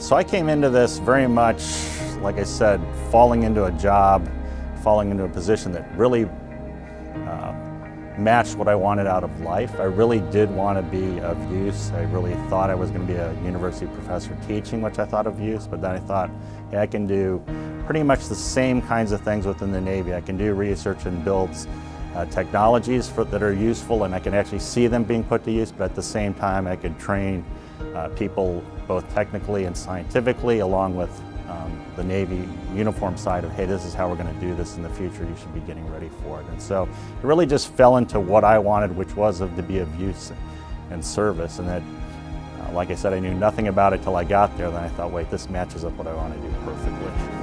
So I came into this very much, like I said, falling into a job, falling into a position that really uh, matched what I wanted out of life. I really did want to be of use. I really thought I was going to be a university professor teaching, which I thought of use, but then I thought, hey, I can do pretty much the same kinds of things within the Navy. I can do research and build uh, technologies for, that are useful and I can actually see them being put to use, but at the same time I could train uh, people both technically and scientifically along with um, the Navy uniform side of, hey, this is how we're going to do this in the future, you should be getting ready for it. And so it really just fell into what I wanted, which was of, to be of use and service. And that, uh, like I said, I knew nothing about it till I got there. Then I thought, wait, this matches up what I want to do perfectly.